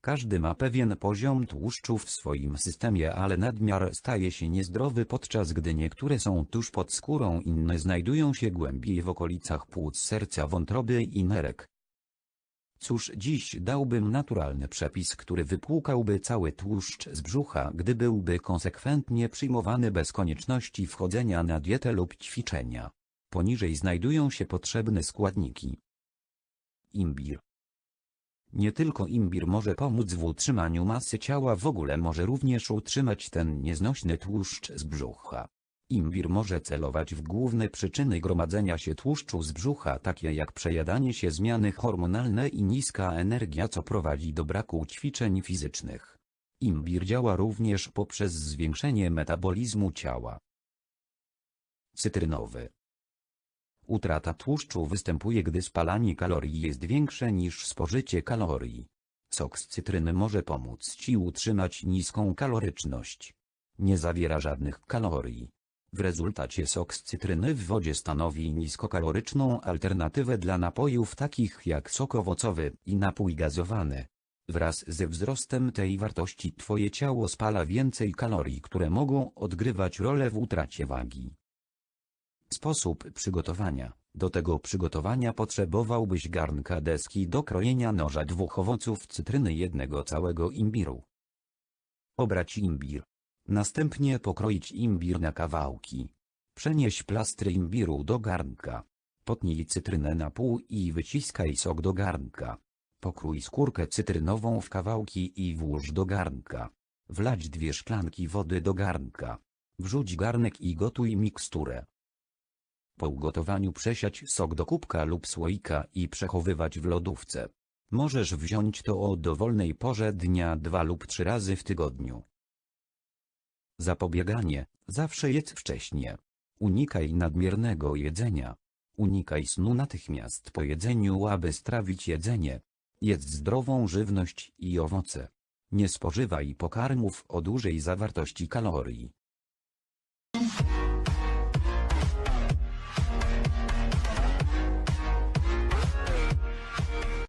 Każdy ma pewien poziom tłuszczu w swoim systemie, ale nadmiar staje się niezdrowy podczas gdy niektóre są tuż pod skórą, inne znajdują się głębiej w okolicach płuc serca, wątroby i nerek. Cóż dziś dałbym naturalny przepis, który wypłukałby cały tłuszcz z brzucha, gdy byłby konsekwentnie przyjmowany bez konieczności wchodzenia na dietę lub ćwiczenia. Poniżej znajdują się potrzebne składniki. Imbir. Nie tylko imbir może pomóc w utrzymaniu masy ciała w ogóle może również utrzymać ten nieznośny tłuszcz z brzucha. Imbir może celować w główne przyczyny gromadzenia się tłuszczu z brzucha takie jak przejadanie się zmiany hormonalne i niska energia co prowadzi do braku ćwiczeń fizycznych. Imbir działa również poprzez zwiększenie metabolizmu ciała. Cytrynowy Utrata tłuszczu występuje gdy spalanie kalorii jest większe niż spożycie kalorii. Sok z cytryny może pomóc Ci utrzymać niską kaloryczność. Nie zawiera żadnych kalorii. W rezultacie sok z cytryny w wodzie stanowi niskokaloryczną alternatywę dla napojów takich jak sok owocowy i napój gazowany. Wraz ze wzrostem tej wartości Twoje ciało spala więcej kalorii, które mogą odgrywać rolę w utracie wagi. Sposób przygotowania. Do tego przygotowania potrzebowałbyś garnka deski do krojenia noża dwóch owoców cytryny jednego całego imbiru. Obrać imbir. Następnie pokroić imbir na kawałki. Przenieś plastry imbiru do garnka. Potnij cytrynę na pół i wyciskaj sok do garnka. Pokrój skórkę cytrynową w kawałki i włóż do garnka. Wlać dwie szklanki wody do garnka. Wrzuć garnek i gotuj miksturę. Po ugotowaniu przesiać sok do kubka lub słoika i przechowywać w lodówce. Możesz wziąć to o dowolnej porze dnia dwa lub trzy razy w tygodniu. Zapobieganie. Zawsze jedz wcześnie. Unikaj nadmiernego jedzenia. Unikaj snu natychmiast po jedzeniu, aby strawić jedzenie. Jedz zdrową żywność i owoce. Nie spożywaj pokarmów o dużej zawartości kalorii.